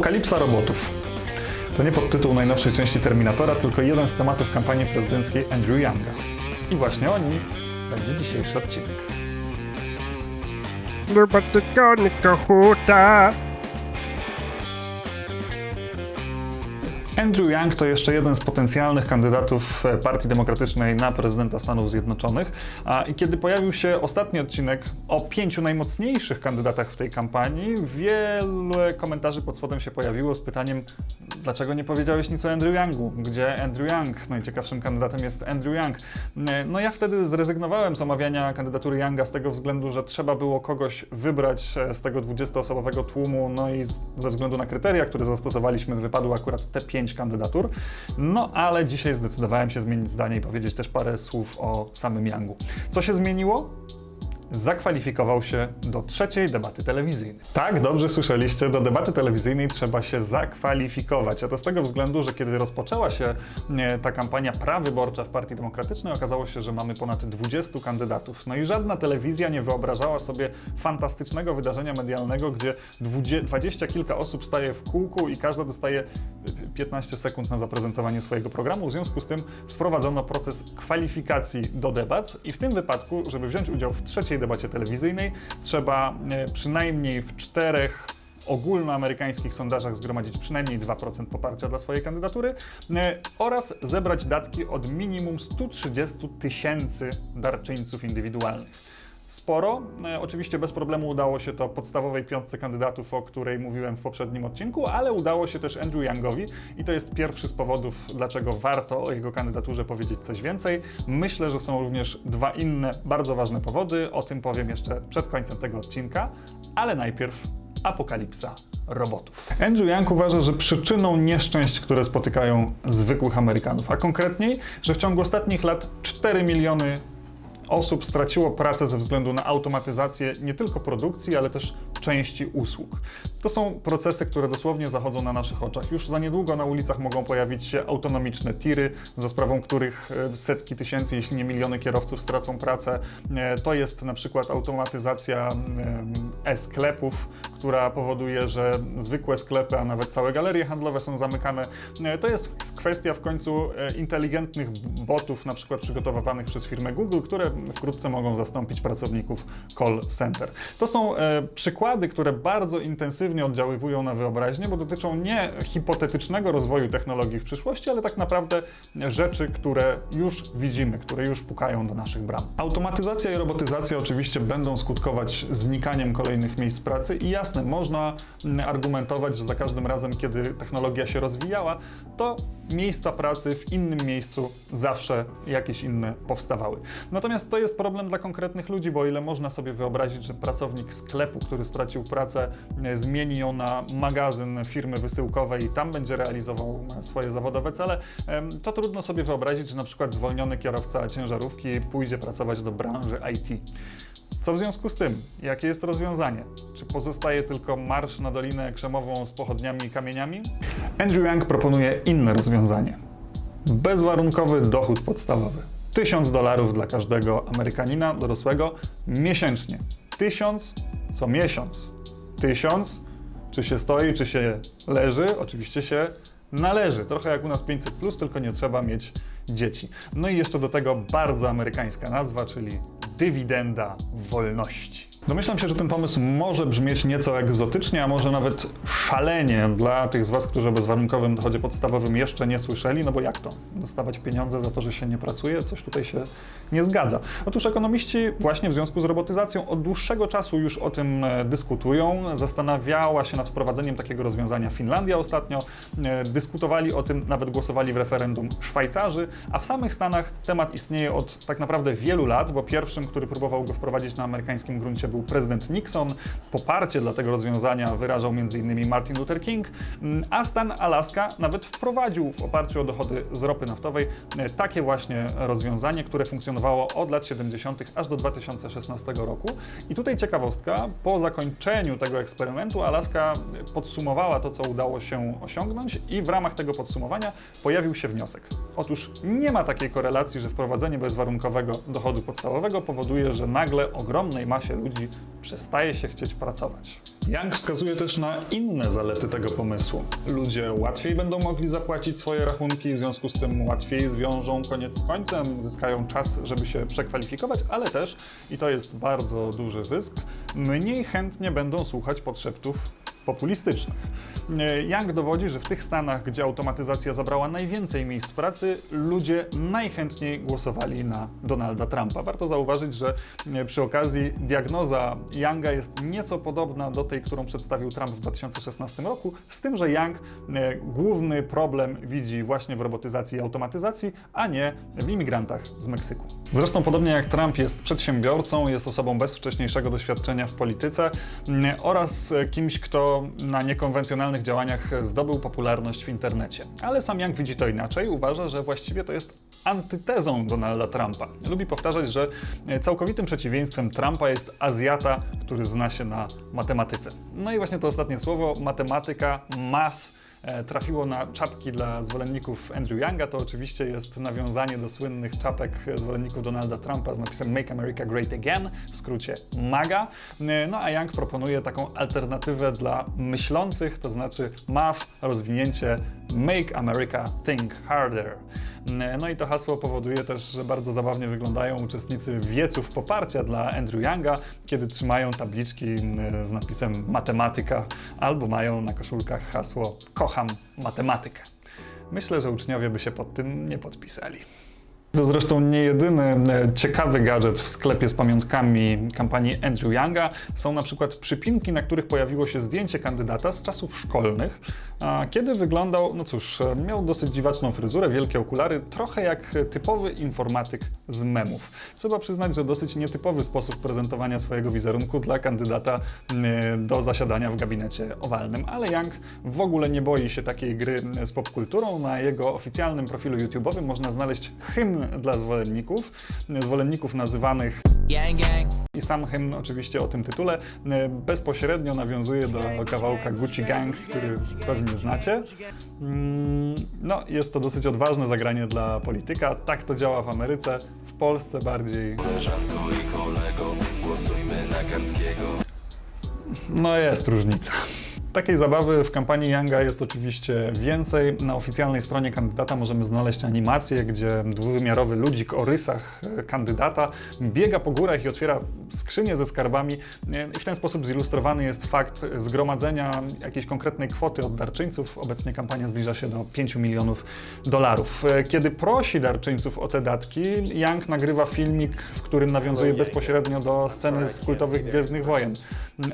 Apokalipsa robotów. To nie podtytuł najnowszej części Terminatora, tylko jeden z tematów kampanii prezydenckiej Andrew Younga. I właśnie o nim będzie dzisiejszy odcinek. Konika huta. Andrew Yang to jeszcze jeden z potencjalnych kandydatów e, Partii Demokratycznej na prezydenta Stanów Zjednoczonych. I kiedy pojawił się ostatni odcinek o pięciu najmocniejszych kandydatach w tej kampanii, wiele komentarzy pod spodem się pojawiło z pytaniem, dlaczego nie powiedziałeś nic o Andrew Yangu? Gdzie Andrew Yang? Najciekawszym kandydatem jest Andrew Yang. E, No ja wtedy zrezygnowałem z omawiania kandydatury Yanga z tego względu, że trzeba było kogoś wybrać e, z tego 20-osobowego tłumu, no i ze względu na kryteria, które zastosowaliśmy, wypadły akurat te pięć kandydatur. No ale dzisiaj zdecydowałem się zmienić zdanie i powiedzieć też parę słów o samym Yangu. Co się zmieniło? zakwalifikował się do trzeciej debaty telewizyjnej. Tak, dobrze słyszeliście, do debaty telewizyjnej trzeba się zakwalifikować. A to z tego względu, że kiedy rozpoczęła się e, ta kampania prawyborcza w Partii Demokratycznej, okazało się, że mamy ponad 20 kandydatów. No i żadna telewizja nie wyobrażała sobie fantastycznego wydarzenia medialnego, gdzie dwudzie- dwadzieścia kilka osób staje w kółku i każda dostaje 15 sekund na zaprezentowanie swojego programu. W związku z tym wprowadzono proces kwalifikacji do debat i w tym wypadku, żeby wziąć udział w trzeciej debacie telewizyjnej, trzeba e, przynajmniej w czterech ogólnoamerykańskich sondażach zgromadzić przynajmniej 2% poparcia dla swojej kandydatury e, oraz zebrać datki od minimum 130 tysięcy darczyńców indywidualnych sporo. E, Oczywiście bez problemu udało się to podstawowej piątce kandydatów, o której mówiłem w poprzednim odcinku, ale udało się też Andrew Youngowi i to jest pierwszy z powodów, dlaczego warto o jego kandydaturze powiedzieć coś więcej. Myślę, że są również dwa inne bardzo ważne powody, o tym powiem jeszcze przed końcem tego odcinka, ale najpierw apokalipsa robotów. Andrew Yang uważa, że przyczyną nieszczęść, które spotykają zwykłych Amerykanów, a konkretniej, że w ciągu ostatnich lat 4 miliony osób straciło pracę ze względu na automatyzację nie tylko produkcji, ale też części usług. To są procesy, które dosłownie zachodzą na naszych oczach. Już za niedługo na ulicach mogą pojawić się autonomiczne tiry, za sprawą których e, setki tysięcy, jeśli nie miliony kierowców stracą pracę. E, To jest na przykład automatyzacja em, e-sklepów, która powoduje, że zwykłe sklepy, a nawet całe galerie handlowe są zamykane. E, To jest kwestia w końcu e, inteligentnych botów, na przykład przygotowywanych przez firmę Google, które wkrótce mogą zastąpić pracowników call center. To są e, przykłady, które bardzo intensywnie oddziaływują na wyobraźnię, bo dotyczą nie hipotetycznego rozwoju technologii w przyszłości, ale tak naprawdę rzeczy, które już widzimy, które już pukają do naszych bram. Automatyzacja i robotyzacja oczywiście będą skutkować znikaniem kolejnych miejsc pracy i jasne, można mm, argumentować, że za każdym razem, kiedy technologia się rozwijała, to miejsca pracy w innym miejscu zawsze jakieś inne powstawały. Natomiast to jest problem dla konkretnych ludzi, bo o ile można sobie wyobrazić, że pracownik sklepu, który stracił pracę, e, zmieni ją na magazyn firmy wysyłkowej i tam będzie realizował e, swoje zawodowe cele, to trudno sobie wyobrazić, że na przykład zwolniony kierowca ciężarówki pójdzie pracować do branży IT. Co w związku z tym? Jakie jest rozwiązanie? Czy pozostaje tylko marsz na Dolinę Krzemową z pochodniami i kamieniami? Andrew Yang proponuje inne rozwiązanie. Bezwarunkowy dochód podstawowy. 1000 dolarów dla każdego Amerykanina dorosłego miesięcznie. 1000 co miesiąc. 1000 czy się stoi, czy się leży? Oczywiście się należy. Trochę jak u nas 500, plus, tylko nie trzeba mieć dzieci. No i jeszcze do tego bardzo amerykańska nazwa, czyli dywidenda wolności. Domyślam się, że ten pomysł może brzmieć nieco egzotycznie, a może nawet szalenie dla tych z Was, którzy o bezwarunkowym dochodzie podstawowym jeszcze nie słyszeli, no bo jak to? Dostawać pieniądze za to, że się nie pracuje? Coś tutaj się nie zgadza. Otóż ekonomiści właśnie w związku z robotyzacją od dłuższego czasu już o tym e, dyskutują. Zastanawiała się nad wprowadzeniem takiego rozwiązania Finlandia ostatnio. E, Dyskutowali o tym, nawet głosowali w referendum Szwajcarzy, a w samych Stanach temat istnieje od tak naprawdę wielu lat, bo pierwszym, który próbował go wprowadzić na amerykańskim gruncie był prezydent Nixon. Poparcie dla tego rozwiązania wyrażał m.in. Martin Luther King, mm, a stan Alaska nawet wprowadził w oparciu o dochody z ropy naftowej e, takie właśnie rozwiązanie, które funkcjonowało od lat 70. aż do 2016 roku. I tutaj ciekawostka, po zakończeniu tego eksperymentu Alaska podsumowała to, co udało się osiągnąć i w ramach tego podsumowania pojawił się wniosek. Otóż nie ma takiej korelacji, że wprowadzenie bezwarunkowego dochodu podstawowego powoduje, że nagle ogromnej masie ludzi przestaje się chcieć pracować. Young wskazuje też na inne zalety tego pomysłu. Ludzie łatwiej będą mogli zapłacić swoje rachunki, w związku z tym łatwiej zwiążą koniec z końcem, zyskają czas, żeby się przekwalifikować, ale też, i to jest bardzo duży zysk, mniej chętnie będą słuchać podszeptów populistycznych. E, Young dowodzi, że w tych stanach, gdzie automatyzacja zabrała najwięcej miejsc pracy, ludzie najchętniej głosowali na Donalda Trumpa. Warto zauważyć, że e, przy okazji diagnoza Younga jest nieco podobna do tej, którą przedstawił Trump w 2016 roku, z tym, że Young e, główny problem widzi właśnie w robotyzacji i automatyzacji, a nie w imigrantach z Meksyku. Zresztą podobnie jak Trump jest przedsiębiorcą, jest osobą bez wcześniejszego doświadczenia w polityce mm, oraz e, kimś, kto na niekonwencjonalnych działaniach zdobył popularność w internecie. Ale sam Young widzi to inaczej, uważa, że właściwie to jest antytezą Donalda Trumpa. Lubi powtarzać, że e, całkowitym przeciwieństwem Trumpa jest Azjata, który zna się na matematyce. No i właśnie to ostatnie słowo, matematyka, math, trafiło na czapki dla zwolenników Andrew Younga. To oczywiście jest nawiązanie do słynnych czapek zwolenników Donalda Trumpa z napisem Make America Great Again, w skrócie MAGA. E, No a Young proponuje taką alternatywę dla myślących, to znaczy MAF, rozwinięcie Make America Think Harder. No i to hasło powoduje też, że bardzo zabawnie wyglądają uczestnicy wieców poparcia dla Andrew Younga, kiedy trzymają tabliczki e, z napisem matematyka albo mają na koszulkach hasło kocham matematykę. Myślę, że uczniowie by się pod tym nie podpisali. To zresztą nie jedyny e, ciekawy gadżet w sklepie z pamiątkami kampanii Andrew Younga. Są na przykład przypinki, na których pojawiło się zdjęcie kandydata z czasów szkolnych, kiedy wyglądał, no cóż, e, miał dosyć dziwaczną fryzurę, wielkie okulary, trochę jak typowy informatyk z memów. Trzeba przyznać, że dosyć nietypowy sposób prezentowania swojego wizerunku dla kandydata e, do zasiadania w gabinecie owalnym, ale Young w ogóle nie boi się takiej gry z popkulturą. Na jego oficjalnym profilu YouTube'owym można znaleźć hymn dla zwolenników, zwolenników nazywanych Gang gang. i sam hymn oczywiście o tym tytule e, bezpośrednio nawiązuje do kawałka Gucci Gang, który pewnie znacie. Mm, No, jest to dosyć odważne zagranie dla polityka. Tak to działa w Ameryce, w Polsce bardziej. Koleżanko i kolego, głosujmy na Karskiego. No jest różnica. Takiej zabawy w kampanii Younga jest oczywiście więcej. Na oficjalnej stronie kandydata możemy znaleźć animację, gdzie dwuwymiarowy ludzik o rysach e, kandydata biega po górach i otwiera skrzynię ze skarbami. E, I w ten sposób zilustrowany jest fakt zgromadzenia jakiejś konkretnej kwoty od darczyńców. Obecnie kampania zbliża się do 5 milionów dolarów. E, Kiedy prosi darczyńców o te datki, Young nagrywa filmik, w którym nawiązuje bezpośrednio do sceny z kultowych Gwiezdnych Wojen.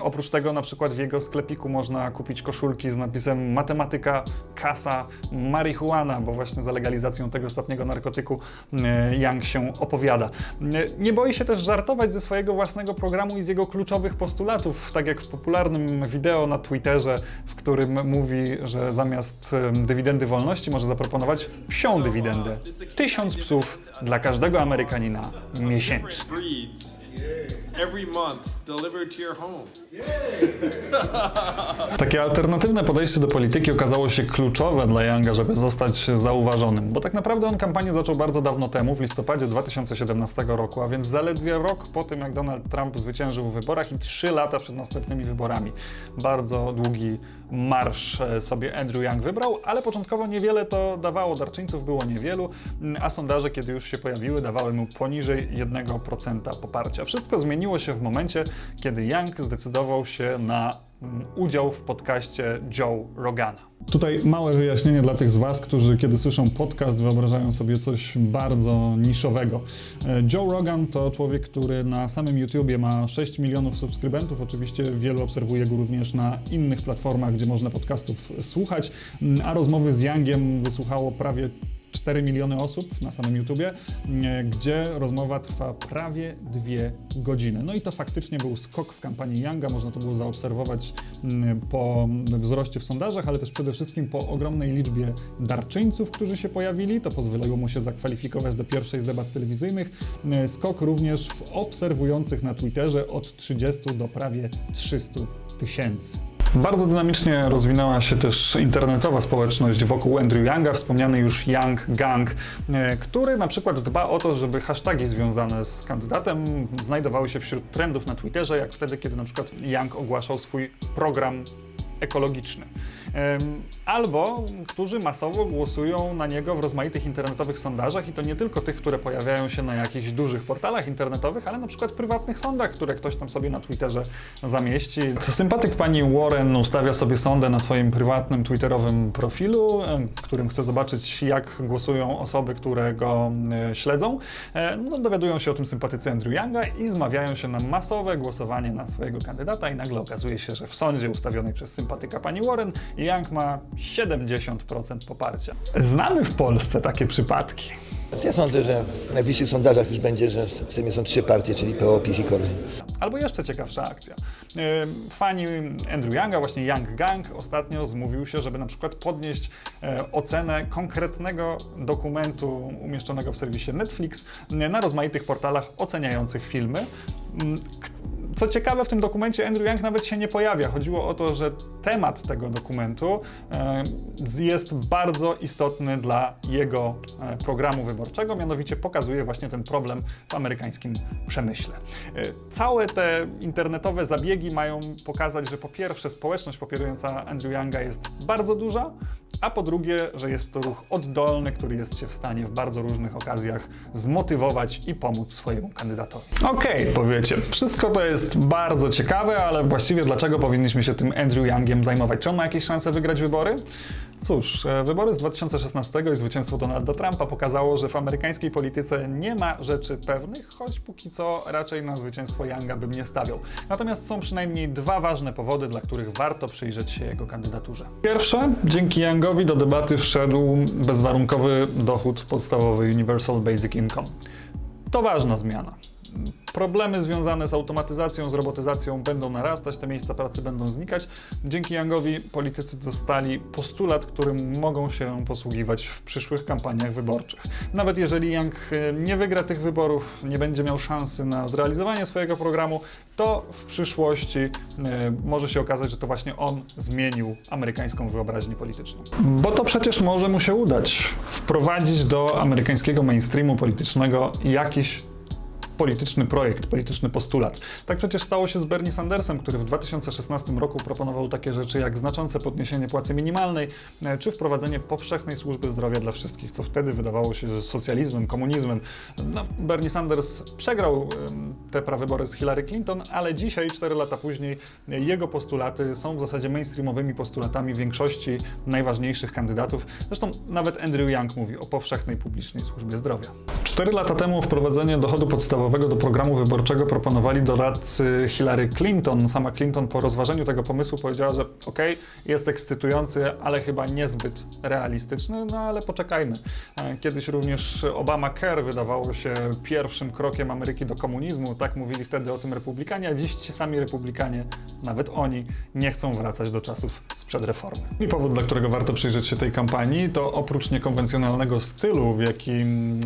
Oprócz tego na przykład w jego sklepiku można kupić koszulki z napisem matematyka, kasa, marihuana, bo właśnie za legalizacją tego ostatniego narkotyku e, Young się opowiada. E, Nie boi się też żartować ze swojego własnego programu i z jego kluczowych postulatów, tak jak w popularnym wideo na Twitterze, w którym mówi, że zamiast dywidendy wolności może zaproponować psią dywidendę. Tysiąc psów dla każdego Amerykanina miesięcznie. Every month delivered to your home. Takie alternatywne podejście do polityki okazało się kluczowe dla Younga, żeby zostać zauważonym, bo tak naprawdę on kampanię zaczął bardzo dawno temu, w listopadzie 2017 roku, a więc zaledwie rok po tym, jak Donald Trump zwyciężył w wyborach i trzy lata przed następnymi wyborami. Bardzo długi marsz e, sobie Andrew Young wybrał, ale początkowo niewiele to dawało, darczyńców było niewielu, m, a sondaże, kiedy już się pojawiły, dawały mu poniżej 1% poparcia. Wszystko zmieniło się w momencie, kiedy Young zdecydował się na mm, udział w podcaście Joe Rogana. Tutaj małe wyjaśnienie dla tych z Was, którzy kiedy słyszą podcast wyobrażają sobie coś bardzo niszowego. E, Joe Rogan to człowiek, który na samym YouTubie ma 6 milionów subskrybentów. Oczywiście wielu obserwuje go również na innych platformach, gdzie można podcastów słuchać, Mm, a rozmowy z Youngiem wysłuchało prawie 4 miliony osób na samym YouTubie, e, gdzie rozmowa trwa prawie dwie godziny. No i to faktycznie był skok w kampanii Younga, można to było zaobserwować mm, po wzroście w sondażach, ale też przede wszystkim po ogromnej liczbie darczyńców, którzy się pojawili. To pozwoliło mu się zakwalifikować do pierwszej z debat telewizyjnych. E, Skok również w obserwujących na Twitterze od 30 do prawie 300 tysięcy. Bardzo dynamicznie rozwinęła się też internetowa społeczność wokół Andrew Younga, wspomniany już Young Gang, e, który na przykład dba o to, żeby hasztagi związane z kandydatem znajdowały się wśród trendów na Twitterze, jak wtedy, kiedy na przykład Young ogłaszał swój program ekologiczny. Albo którzy masowo głosują na niego w rozmaitych internetowych sondażach i to nie tylko tych, które pojawiają się na jakichś dużych portalach internetowych, ale na przykład prywatnych sądach, które ktoś tam sobie na Twitterze zamieści. To sympatyk pani Warren ustawia sobie sondę na swoim prywatnym twitterowym profilu, którym chce zobaczyć, jak głosują osoby, które go e, śledzą. E, No, dowiadują się o tym sympatycy Andrew Younga i zmawiają się na masowe głosowanie na swojego kandydata i nagle okazuje się, że w sądzie ustawionej przez sympatyka pani Warren Young ma 70% poparcia. Znamy w Polsce takie przypadki. Ja sądzę, że w najbliższych sondażach już będzie, że w Sejmie są trzy partie, czyli PO, PiS i Korwin. Albo jeszcze ciekawsza akcja. Fani Andrew Younga, właśnie Young Gang, ostatnio zmówił się, żeby na przykład podnieść e, ocenę konkretnego dokumentu umieszczonego w serwisie Netflix na rozmaitych portalach oceniających filmy. Co ciekawe, w tym dokumencie Andrew Young nawet się nie pojawia. Chodziło o to, że temat tego dokumentu e, jest bardzo istotny dla jego e, programu wyborczego, mianowicie pokazuje właśnie ten problem w amerykańskim przemyśle. E, Całe te internetowe zabiegi mają pokazać, że po pierwsze społeczność popierająca Andrew Younga jest bardzo duża, a po drugie, że jest to ruch oddolny, który jest się w stanie w bardzo różnych okazjach zmotywować i pomóc swojemu kandydatowi. Okej, powiecie, wszystko to jest bardzo ciekawe, ale właściwie dlaczego powinniśmy się tym Andrew Youngiem zajmować? Czy on ma jakieś szanse wygrać wybory? Cóż, e, wybory z 2016 i zwycięstwo Donalda Trumpa pokazało, że w amerykańskiej polityce nie ma rzeczy pewnych, choć póki co raczej na zwycięstwo Younga bym nie stawiał. Natomiast są przynajmniej dwa ważne powody, dla których warto przyjrzeć się jego kandydaturze. Pierwsze, dzięki Youngowi do debaty wszedł bezwarunkowy dochód podstawowy Universal Basic Income. To ważna zmiana. Problemy związane z automatyzacją, z robotyzacją będą narastać, te miejsca pracy będą znikać. Dzięki Youngowi politycy dostali postulat, którym mogą się posługiwać w przyszłych kampaniach wyborczych. Nawet jeżeli Young e, nie wygra tych wyborów, nie będzie miał szansy na zrealizowanie swojego programu, to w przyszłości e, może się okazać, że to właśnie on zmienił amerykańską wyobraźnię polityczną. Bo to przecież może mu się udać wprowadzić do amerykańskiego mainstreamu politycznego jakiś polityczny projekt, polityczny postulat. Tak przecież stało się z Bernie Sandersem, który w 2016 roku proponował takie rzeczy jak znaczące podniesienie płacy minimalnej, e, czy wprowadzenie powszechnej służby zdrowia dla wszystkich, co wtedy wydawało się socjalizmem, komunizmem. No, Bernie Sanders przegrał te prawybory z Hillary Clinton, ale dzisiaj, 4 lata później, jego postulaty są w zasadzie mainstreamowymi postulatami większości najważniejszych kandydatów. Zresztą nawet Andrew Young mówi o powszechnej publicznej służbie zdrowia. Cztery lata temu wprowadzenie dochodu podstawowego do programu wyborczego proponowali doradcy Hillary Clinton. Sama Clinton po rozważeniu tego pomysłu powiedziała, że okej, jest ekscytujący, ale chyba niezbyt realistyczny, no ale poczekajmy. E, Kiedyś również Obamacare wydawało się pierwszym krokiem Ameryki do komunizmu, tak mówili wtedy o tym republikanie, a dziś ci sami republikanie, nawet oni, nie chcą wracać do czasów sprzed reformy. I powód, dla którego warto przyjrzeć się tej kampanii, to oprócz niekonwencjonalnego stylu, w jakim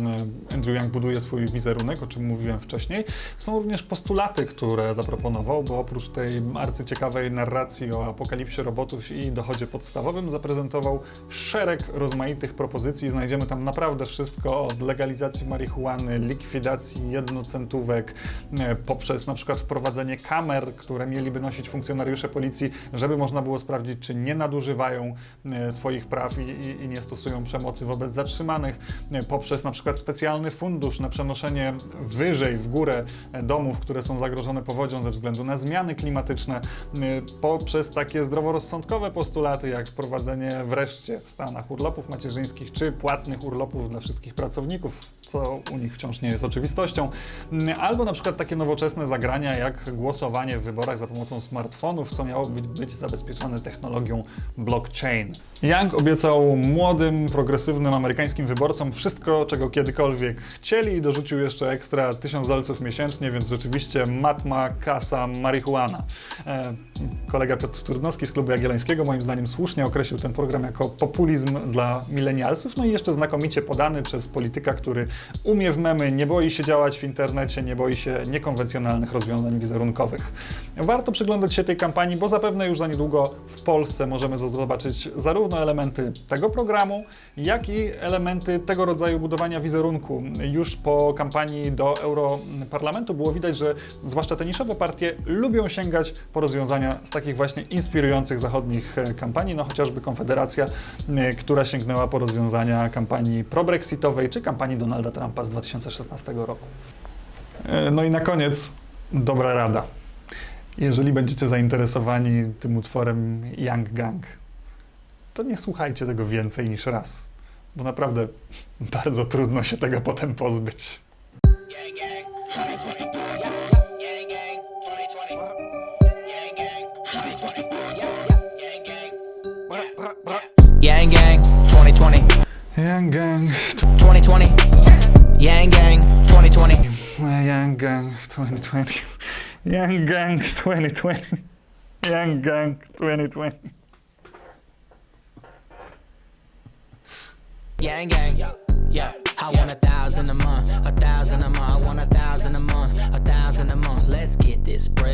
e, Andrew Young buduje swój wizerunek, o czym mówiłem wcześniej, są również postulaty, które zaproponował, bo oprócz tej arcyciekawej narracji o apokalipsie robotów i dochodzie podstawowym zaprezentował szereg rozmaitych propozycji. Znajdziemy tam naprawdę wszystko od legalizacji marihuany, likwidacji jednocentówek, e, poprzez na przykład wprowadzenie kamer, które mieliby nosić funkcjonariusze policji, żeby można było sprawdzić, czy nie nadużywają e, swoich praw i, i, i nie stosują przemocy wobec zatrzymanych, e, poprzez na przykład specjalny fundusz na przenoszenie wyżej w górę domów, które są zagrożone powodzią ze względu na zmiany klimatyczne, e, poprzez takie zdroworozsądkowe postulaty, jak wprowadzenie wreszcie w Stanach urlopów macierzyńskich czy płatnych urlopów dla wszystkich pracowników, co u nich wciąż nie jest oczywistością, Mm, albo na przykład takie nowoczesne zagrania jak głosowanie w wyborach za pomocą smartfonów, co miało być, być zabezpieczone technologią blockchain. Young obiecał młodym, progresywnym amerykańskim wyborcom wszystko, czego kiedykolwiek chcieli i dorzucił jeszcze ekstra 1000 dolców miesięcznie, więc rzeczywiście matma, kasa, marihuana. E, kolega Piotr Trudnowski z Klubu Jagiellońskiego moim zdaniem słusznie określił ten program jako populizm dla milenialsów, no i jeszcze znakomicie podany przez polityka, który umie w memy, nie boi się działać w internecie, nie boi się niekonwencjonalnych rozwiązań wizerunkowych. Warto przyglądać się tej kampanii, bo zapewne już za niedługo w Polsce możemy zobaczyć zarówno elementy tego programu, jak i elementy tego rodzaju budowania wizerunku. Już po kampanii do Europarlamentu było widać, że zwłaszcza te niszowe partie lubią sięgać po rozwiązania z takich właśnie inspirujących zachodnich e, kampanii, no chociażby Konfederacja, e, która sięgnęła po rozwiązania kampanii pro-brexitowej czy kampanii Donalda Trumpa z 2016 roku. E, No i na koniec dobra rada. Jeżeli będziecie zainteresowani tym utworem Young Gang, to nie słuchajcie tego więcej niż raz, bo naprawdę bardzo trudno się tego potem pozbyć. Gang gang, 2020. Young Gang, 2020. Yang gang, 2020. Young Gang 2020. Young Gang 2020. Young Gang 2020. Yang gang, yeah. I want a thousand a month, a thousand a month. I want a thousand a month, a thousand a month. Let's get this bread.